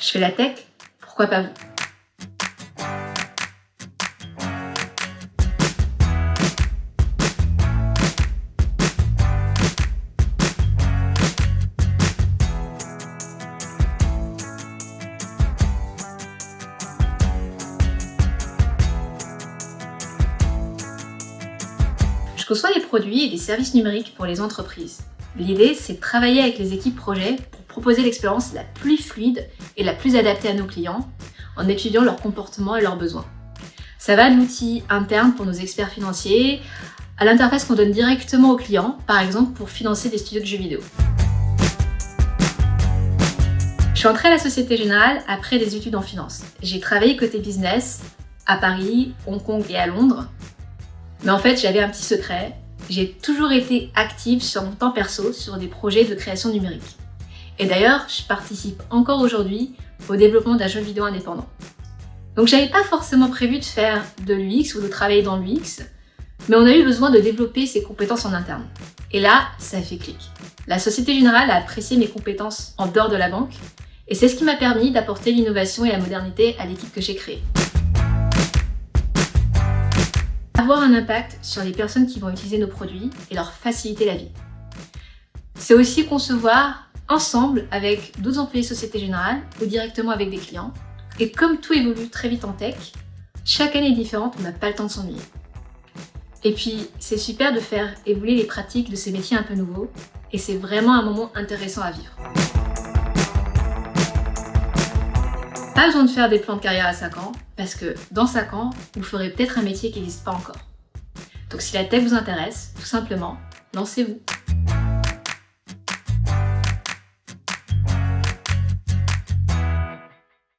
Je fais la tech, pourquoi pas vous? Je conçois des produits et des services numériques pour les entreprises. L'idée, c'est de travailler avec les équipes projet proposer l'expérience la plus fluide et la plus adaptée à nos clients en étudiant leur comportement et leurs besoins. Ça va de l'outil interne pour nos experts financiers à l'interface qu'on donne directement aux clients, par exemple pour financer des studios de jeux vidéo. Je suis entrée à la Société Générale après des études en finance. J'ai travaillé côté business à Paris, Hong Kong et à Londres mais en fait, j'avais un petit secret. J'ai toujours été active sur mon temps perso sur des projets de création numérique. Et d'ailleurs, je participe encore aujourd'hui au développement d'un jeu vidéo indépendant. Donc j'avais pas forcément prévu de faire de l'UX ou de travailler dans l'UX, mais on a eu besoin de développer ses compétences en interne. Et là, ça fait clic. La Société Générale a apprécié mes compétences en dehors de la banque, et c'est ce qui m'a permis d'apporter l'innovation et la modernité à l'équipe que j'ai créée avoir un impact sur les personnes qui vont utiliser nos produits et leur faciliter la vie. C'est aussi concevoir ensemble avec d'autres employés Société Générale ou directement avec des clients. Et comme tout évolue très vite en tech, chaque année est différente, on n'a pas le temps de s'ennuyer. Et puis, c'est super de faire évoluer les pratiques de ces métiers un peu nouveaux et c'est vraiment un moment intéressant à vivre. Pas besoin de faire des plans de carrière à 5 ans, parce que dans 5 ans, vous ferez peut-être un métier qui n'existe pas encore. Donc si la tech vous intéresse, tout simplement, lancez-vous